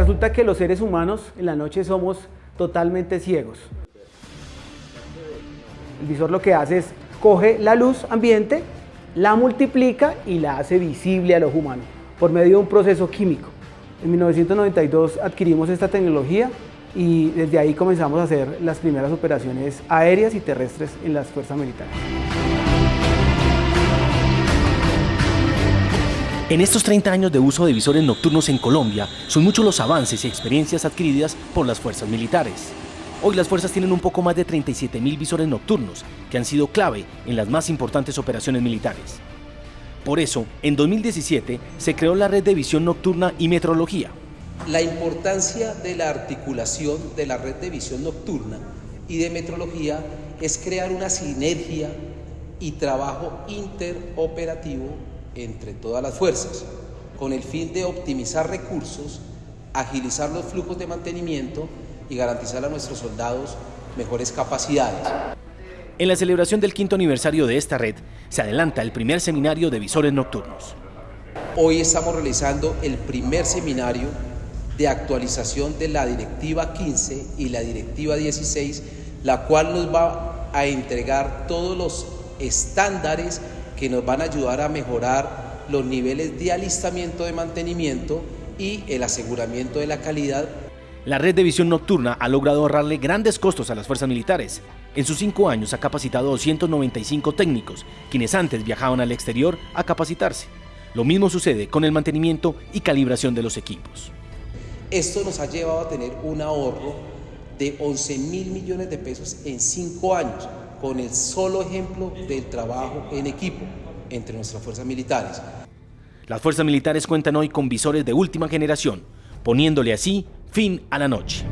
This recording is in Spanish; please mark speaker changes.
Speaker 1: resulta que los seres humanos en la noche somos totalmente ciegos. El visor lo que hace es coge la luz ambiente, la multiplica y la hace visible al ojo humano por medio de un proceso químico. En 1992 adquirimos esta tecnología y desde ahí comenzamos a hacer las primeras operaciones aéreas y terrestres en las fuerzas militares.
Speaker 2: En estos 30 años de uso de visores nocturnos en Colombia, son muchos los avances y experiencias adquiridas por las fuerzas militares. Hoy las fuerzas tienen un poco más de 37.000 visores nocturnos, que han sido clave en las más importantes operaciones militares. Por eso, en 2017 se creó la red de visión nocturna y metrología.
Speaker 3: La importancia de la articulación de la red de visión nocturna y de metrología es crear una sinergia y trabajo interoperativo entre todas las fuerzas, con el fin de optimizar recursos, agilizar los flujos de mantenimiento y garantizar a nuestros soldados mejores capacidades.
Speaker 2: En la celebración del quinto aniversario de esta red, se adelanta el primer seminario de visores nocturnos.
Speaker 3: Hoy estamos realizando el primer seminario de actualización de la Directiva 15 y la Directiva 16, la cual nos va a entregar todos los estándares que nos van a ayudar a mejorar los niveles de alistamiento de mantenimiento y el aseguramiento de la calidad.
Speaker 2: La red de visión nocturna ha logrado ahorrarle grandes costos a las fuerzas militares. En sus cinco años ha capacitado 295 técnicos, quienes antes viajaban al exterior a capacitarse. Lo mismo sucede con el mantenimiento y calibración de los equipos.
Speaker 3: Esto nos ha llevado a tener un ahorro de 11 mil millones de pesos en cinco años, con el solo ejemplo del trabajo en equipo entre nuestras fuerzas militares.
Speaker 2: Las fuerzas militares cuentan hoy con visores de última generación, poniéndole así fin a la noche.